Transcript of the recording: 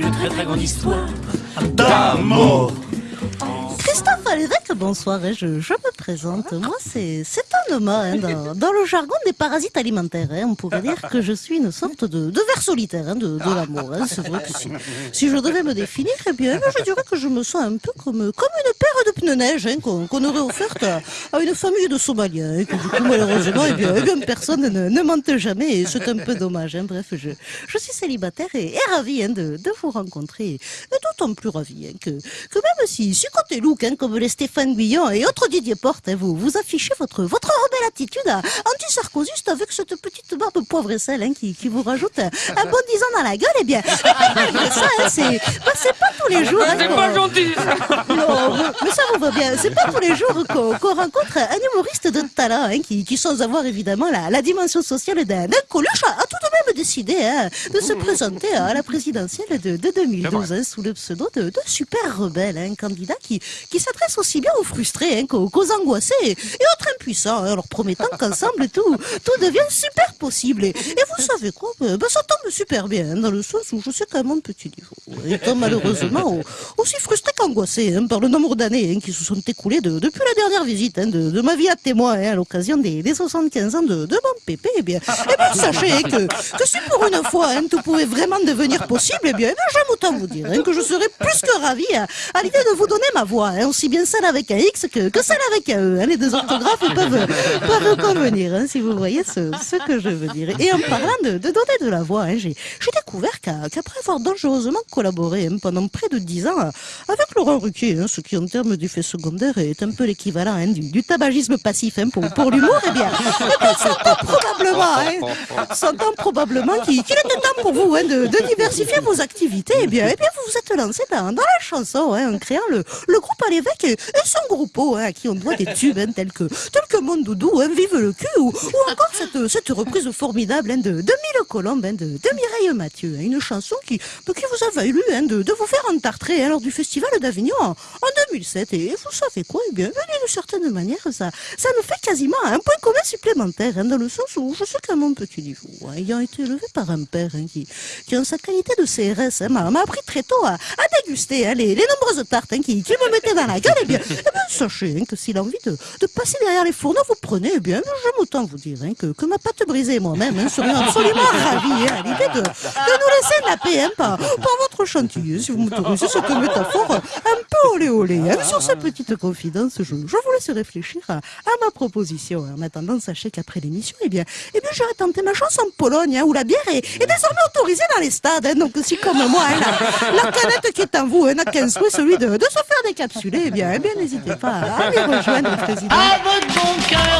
très très grande histoire d'amour. Christophe Alévêque, bonsoir, et je, je me présente. Moi, c'est dans, le jargon des parasites alimentaires. hein, on pourrait dire que je suis une sorte de, de ver solitaire hein, de, l'amour. hein. C'est vrai que si, je devais me définir, eh bien, je dirais que je me sens un peu comme, comme une paire de pneus neige qu'on aurait offerte à, une famille de Somaliens. malheureusement, eh eh bien, personne ne, ne mente jamais, et c'est un peu dommage. Bref, je, je suis célibataire et, et ravie de, vous rencontrer. Et d'autant plus ravie que, que même si, si côté look, comme les Stéphane Guillon et autres Didier Porte, vous, vous affichez votre, votre attitude anti-sarkozyste avec cette petite barbe poivre et sel hein, qui, qui vous rajoute un, bon 10 ans dans la gueule, eh bien, malgré ça, hein, c'est bah, c'est pas tous les jours. hein, C'est qu'on- pas gentil non, mais- ça vous va bien. C'est pas tous les jours qu'on rencontre un humoriste de talent hein, qui, qui, sans avoir évidemment la, la dimension sociale d'un coluche, a, tout de même décidé hein, de se présenter à la présidentielle de, de 2012 hein, sous le pseudo de, de super rebelle, un candidat qui, qui s'adresse aussi bien aux frustrés hein, qu'aux angoissés et, autres impuissants, hein, leur promettant qu'ensemble tout, tout devient super possible. Et, vous savez quoi ben, ben, Ça tombe super bien, hein, dans le sens où je sais qu'à mon petit niveau, étant malheureusement au- aussi frustré qu'angoissé hein, par le nombre d'années hein, qui se sont écoulées de- depuis la dernière visite hein, de, ma vie à témoin hein, à l'occasion des, des 75 ans de, mon pépé, eh bien, eh sachez que, que si pour une fois hein, tout pouvait vraiment devenir possible, eh bien, eh bien j'aime autant vous dire hein, que je serais plus que ravi à, à l'idée de vous donner ma voix, hein, aussi bien celle avec un X que, que celle avec un E. hein. Les deux orthographes peuvent, peuvent convenir, hein, si vous voyez ce, ce que je veux dire. Et en parlant de, de donner de la voix, hein, j'ai découvert qu'après avoir dangereusement collaboré hein, pendant près de dix ans avec Laurent Ruquier, hein, ce qui en termes d'effet secondaire est un peu l'équivalent hein, du, du tabagisme passif hein, pour, pour l'humour, eh bien, eh s'entend probablement, hein, s'entend probablement qu'il qu'il était temps pour vous hein, de, de diversifier vos activités. Eh bien, eh bien, vous vous êtes lancé dans, dans la chanson hein, en créant le, le groupe à l'évêque et, et son groupe hein, à qui on doit des tubes tels que tels que Mon Doudou, hein, Vive le cul ou, ou encore cette, cette reprise formidable hein, de, de Mille Colombes hein, de, de Mireille Mathieu, hein, une chanson qui, bah, qui vous a valu hein, de, de vous faire entartrer lors du festival d'Avignon en, en 2007. Et vous savez quoi Eh bien, d'une certaine manière, ça, ça nous fait quasiment un point commun supplémentaire, dans le sens où je sais qu'à mon petit niveau, ayant été élevé par un père qui, qui, en sa qualité de CRS, m'a appris très tôt à, déguster les, les nombreuses tartes qui, qui me mettaient dans la gueule, eh bien, eh bien sachez que si l'envie de, de passer derrière les fourneaux vous prenez, eh bien, j'aime autant vous dire hein, que, ma pâte brisée moi-même hein, serions absolument ravis hein, à l'idée de, nous laisser la paix hein, par, votre chantilly, si vous m'autorisez cette métaphore un peu olé olé. Sur ces petites confidences, je, je vous laisse réfléchir à, à ma proposition. En attendant, sachez qu'après l'émission, eh bien, eh bien, j'aurais tenté ma chance en Pologne, où la bière est, désormais autorisée dans les stades. donc, si comme moi, la, canette qui est en vous n'a qu'un souhait, celui de, se faire décapsuler, eh bien, eh bien, n'hésitez pas à aller rejoindre président. À votre bon cœur